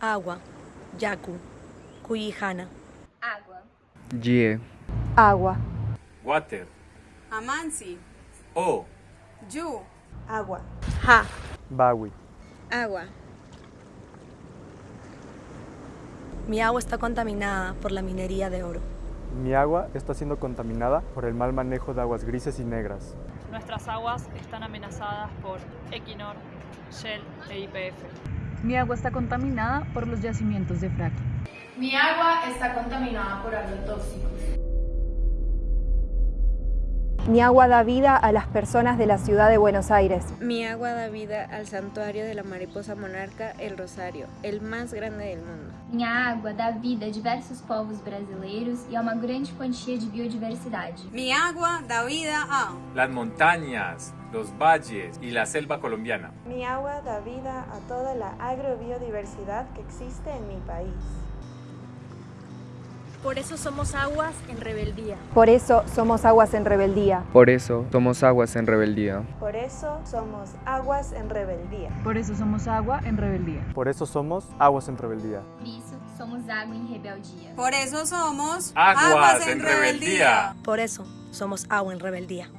Agua, Yaku, Kuyihana. Água. Jie. Agua. Water. Amansi. O. Yu. Agua. Ha, Bawi. Agua. mi agua está contaminada por la minería de oro. Mi agua está siendo contaminada por el mal manejo de aguas grises y negras. Nuestras aguas están amenazadas por Equinor, Shell e YPF. Mi agua está contaminada por los yacimientos de fracking. Mi agua está contaminada por agrotóxicos. Mi agua da vida a las personas de la ciudad de Buenos Aires. Mi agua da vida al santuario de la mariposa monarca El Rosario, el más grande del mundo. Minha água dá vida a diversos povos brasileiros e a uma grande quantia de biodiversidade. Mi agua da vida a Las montañas, los valles y la selva colombiana. Mi agua da vida a toda la agrobiodiversidad que existe en mi país. Por eso somos aguas en rebeldía. Por eso somos aguas en rebeldía. Por eso somos aguas en rebeldía. Por eso somos aguas en rebeldía. Por eso somos agua en rebeldía. Por eso somos aguas en rebeldía. Por isso, somos água em rebeldia. Por eso somos Aguas en rebeldía. Por eso somos agua en rebeldía.